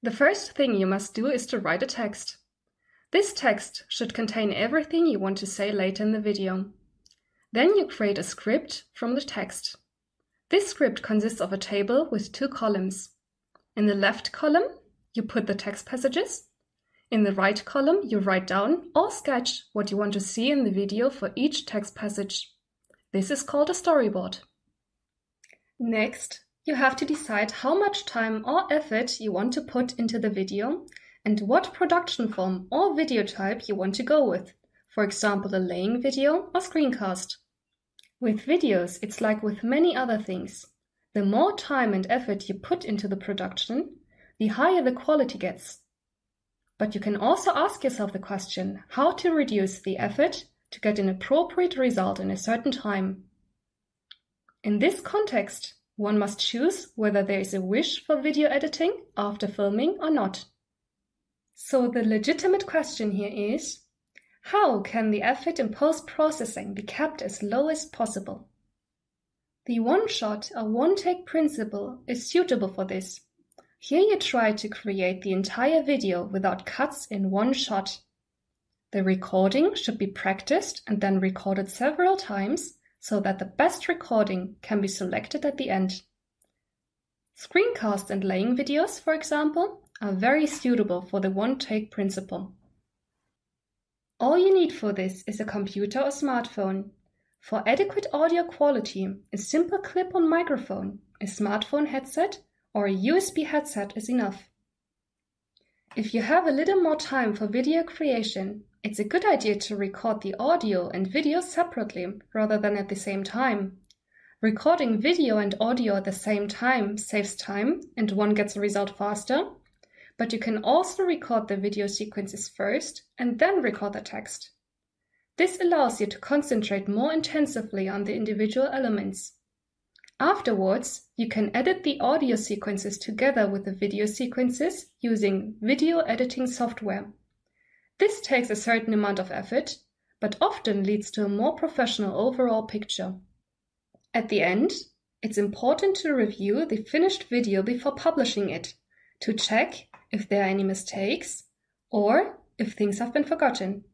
The first thing you must do is to write a text. This text should contain everything you want to say later in the video. Then you create a script from the text. This script consists of a table with two columns. In the left column, you put the text passages. In the right column, you write down or sketch what you want to see in the video for each text passage. This is called a storyboard. Next, you have to decide how much time or effort you want to put into the video and what production form or video type you want to go with, for example a laying video or screencast. With videos, it's like with many other things. The more time and effort you put into the production, the higher the quality gets. But you can also ask yourself the question how to reduce the effort to get an appropriate result in a certain time. In this context, one must choose whether there is a wish for video editing after filming or not. So the legitimate question here is, how can the effort in post-processing be kept as low as possible? The one-shot or one-take principle is suitable for this. Here you try to create the entire video without cuts in one shot. The recording should be practiced and then recorded several times so that the best recording can be selected at the end. Screencasts and laying videos, for example, are very suitable for the one-take principle. All you need for this is a computer or smartphone. For adequate audio quality, a simple clip-on microphone, a smartphone headset, or a USB headset is enough. If you have a little more time for video creation, it's a good idea to record the audio and video separately rather than at the same time. Recording video and audio at the same time saves time and one gets a result faster, but you can also record the video sequences first and then record the text. This allows you to concentrate more intensively on the individual elements. Afterwards, you can edit the audio sequences together with the video sequences using video editing software. This takes a certain amount of effort, but often leads to a more professional overall picture. At the end, it's important to review the finished video before publishing it, to check if there are any mistakes or if things have been forgotten.